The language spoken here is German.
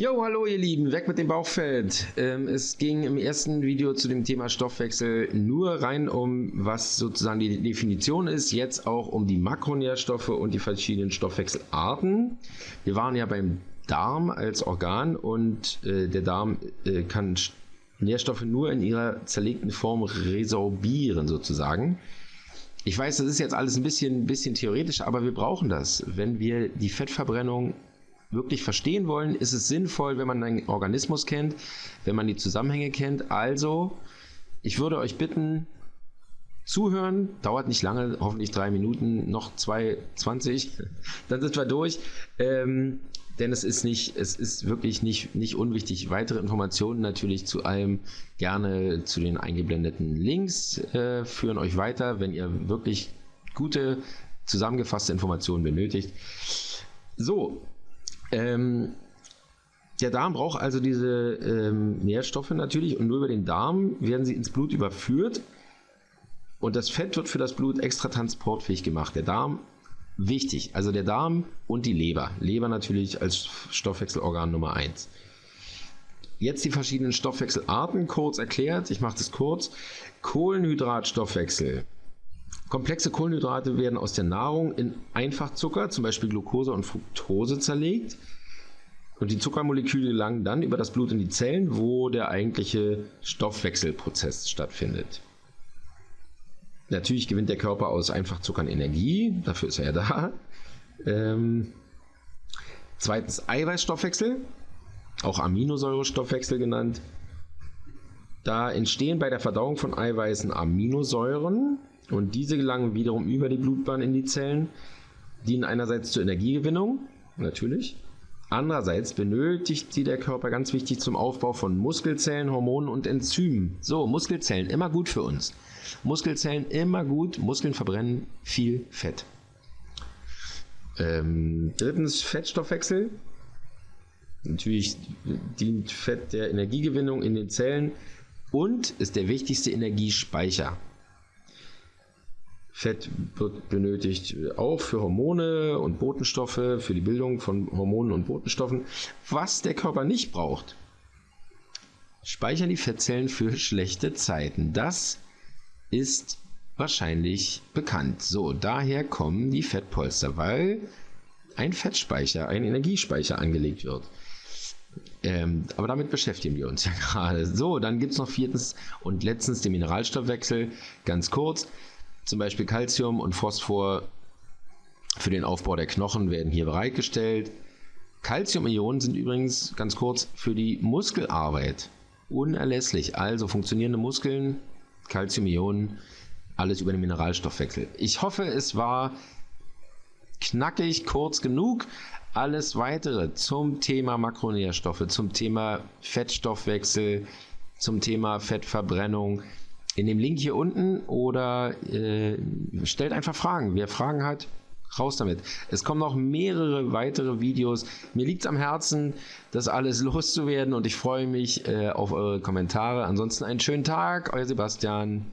Jo, hallo ihr Lieben, weg mit dem Bauchfett. Ähm, es ging im ersten Video zu dem Thema Stoffwechsel nur rein um, was sozusagen die Definition ist, jetzt auch um die Makronährstoffe und die verschiedenen Stoffwechselarten. Wir waren ja beim Darm als Organ und äh, der Darm äh, kann Nährstoffe nur in ihrer zerlegten Form resorbieren sozusagen. Ich weiß, das ist jetzt alles ein bisschen, bisschen theoretisch, aber wir brauchen das, wenn wir die Fettverbrennung wirklich verstehen wollen, ist es sinnvoll, wenn man einen Organismus kennt, wenn man die Zusammenhänge kennt. Also, ich würde euch bitten, zuhören, dauert nicht lange, hoffentlich drei Minuten, noch zwei, zwanzig, dann sind wir durch. Ähm, denn es ist nicht, es ist wirklich nicht, nicht unwichtig. Weitere Informationen natürlich zu allem gerne zu den eingeblendeten Links äh, führen euch weiter, wenn ihr wirklich gute zusammengefasste Informationen benötigt. So, ähm, der Darm braucht also diese ähm, Nährstoffe natürlich und nur über den Darm werden sie ins Blut überführt und das Fett wird für das Blut extra transportfähig gemacht. Der Darm, wichtig, also der Darm und die Leber. Leber natürlich als Stoffwechselorgan Nummer 1. Jetzt die verschiedenen Stoffwechselarten kurz erklärt. Ich mache das kurz. Kohlenhydratstoffwechsel. Komplexe Kohlenhydrate werden aus der Nahrung in Einfachzucker, zum Beispiel Glucose und Fructose, zerlegt. Und die Zuckermoleküle gelangen dann über das Blut in die Zellen, wo der eigentliche Stoffwechselprozess stattfindet. Natürlich gewinnt der Körper aus Einfachzuckern Energie, dafür ist er ja da. Ähm, zweitens Eiweißstoffwechsel, auch Aminosäurestoffwechsel genannt. Da entstehen bei der Verdauung von Eiweißen Aminosäuren, und diese gelangen wiederum über die Blutbahn in die Zellen, dienen einerseits zur Energiegewinnung, natürlich. Andererseits benötigt sie der Körper ganz wichtig zum Aufbau von Muskelzellen, Hormonen und Enzymen. So, Muskelzellen immer gut für uns. Muskelzellen immer gut, Muskeln verbrennen viel Fett. Ähm, drittens Fettstoffwechsel. Natürlich dient Fett der Energiegewinnung in den Zellen und ist der wichtigste Energiespeicher. Fett wird benötigt auch für Hormone und Botenstoffe, für die Bildung von Hormonen und Botenstoffen. Was der Körper nicht braucht, speichern die Fettzellen für schlechte Zeiten. Das ist wahrscheinlich bekannt. So, daher kommen die Fettpolster, weil ein Fettspeicher, ein Energiespeicher angelegt wird. Ähm, aber damit beschäftigen wir uns ja gerade. So, dann gibt es noch viertens und letztens den Mineralstoffwechsel. Ganz kurz. Zum Beispiel Calcium und Phosphor für den Aufbau der Knochen werden hier bereitgestellt. Calcium-Ionen sind übrigens ganz kurz für die Muskelarbeit unerlässlich. Also funktionierende Muskeln, Calcium-Ionen, alles über den Mineralstoffwechsel. Ich hoffe, es war knackig, kurz genug. Alles weitere zum Thema Makronährstoffe, zum Thema Fettstoffwechsel, zum Thema Fettverbrennung in dem Link hier unten oder äh, stellt einfach Fragen. Wer Fragen hat, raus damit. Es kommen noch mehrere weitere Videos. Mir liegt es am Herzen, das alles loszuwerden und ich freue mich äh, auf eure Kommentare. Ansonsten einen schönen Tag, euer Sebastian.